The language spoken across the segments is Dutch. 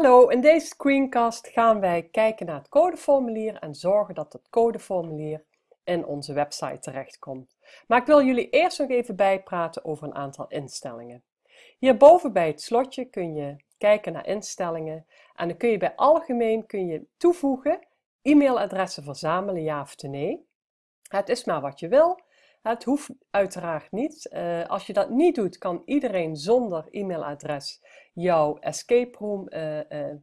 Hallo, in deze screencast gaan wij kijken naar het codeformulier en zorgen dat het codeformulier in onze website terechtkomt. Maar ik wil jullie eerst nog even bijpraten over een aantal instellingen. Hierboven bij het slotje kun je kijken naar instellingen en dan kun je bij algemeen kun je toevoegen e-mailadressen verzamelen ja of nee. Het is maar wat je wil. Het hoeft uiteraard niet. Uh, als je dat niet doet, kan iedereen zonder e-mailadres jouw escape room uh, uh,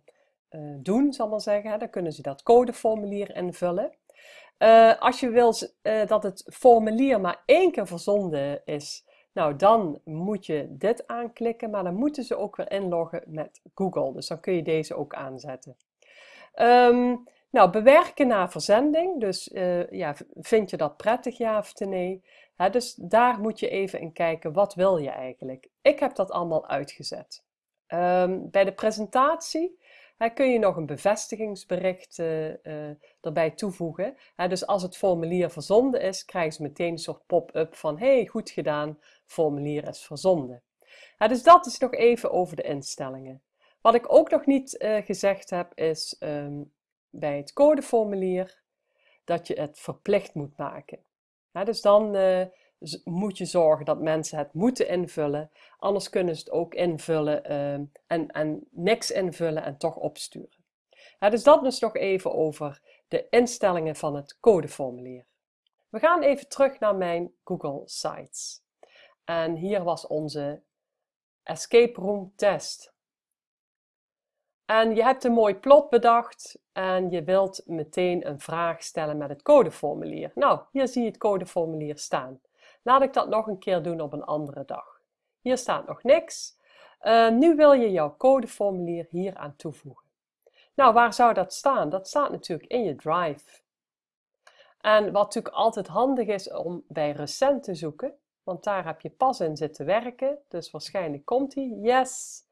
doen, zal maar zeggen. Dan kunnen ze dat codeformulier invullen. als je wil dat het formulier maar één keer verzonden is, nou dan moet je dit aanklikken, maar dan moeten ze ook weer inloggen met Google. Dus dan kun je deze ook aanzetten. Um, nou, bewerken na verzending. Dus uh, ja, vind je dat prettig, ja of nee? dus daar moet je even in kijken, wat wil je eigenlijk? Ik heb dat allemaal uitgezet. Um, bij de presentatie kun je nog een bevestigingsbericht uh, uh, erbij toevoegen. dus als het formulier verzonden is, krijgen ze meteen een soort pop-up van hey, goed gedaan, formulier is verzonden. dus dat is nog even over de instellingen. Wat ik ook nog niet gezegd heb, is um, bij het codeformulier dat je het verplicht moet maken. dus dan uh, moet je zorgen dat mensen het moeten invullen, anders kunnen ze het ook invullen uh, en, en niks invullen en toch opsturen. dus dat is nog even over de instellingen van het codeformulier. We gaan even terug naar mijn Google Sites. En hier was onze escape room test. En je hebt een mooi plot bedacht en je wilt meteen een vraag stellen met het codeformulier. Nou, hier zie je het codeformulier staan. Laat ik dat nog een keer doen op een andere dag. Hier staat nog niks. Uh, nu wil je jouw codeformulier hier aan toevoegen. Nou, waar zou dat staan? Dat staat natuurlijk in je Drive. En wat natuurlijk altijd handig is om bij recent te zoeken, want daar heb je pas in zitten werken, dus waarschijnlijk komt hij. Yes!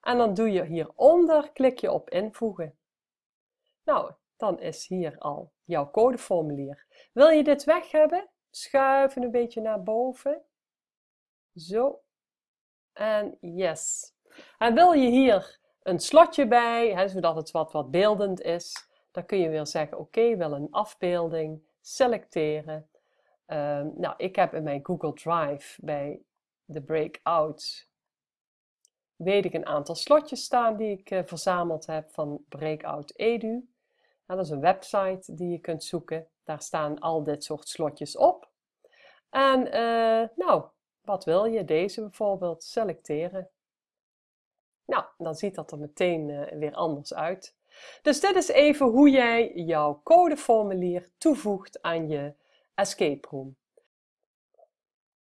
En dan doe je hieronder, klik je op invoegen. Nou, dan is hier al jouw codeformulier. Wil je dit weg hebben? Schuiven een beetje naar boven. Zo. En yes. En wil je hier een slotje bij, hè, zodat het wat, wat beeldend is, dan kun je weer zeggen, oké, okay, wil een afbeelding, selecteren. Um, nou, ik heb in mijn Google Drive bij de breakout weet ik een aantal slotjes staan die ik uh, verzameld heb van Breakout Edu. dat is een website die je kunt zoeken. Daar staan al dit soort slotjes op. En uh, nou, wat wil je? Deze bijvoorbeeld selecteren. Nou, dan ziet dat er meteen uh, weer anders uit. Dus dit is even hoe jij jouw codeformulier toevoegt aan je escape room.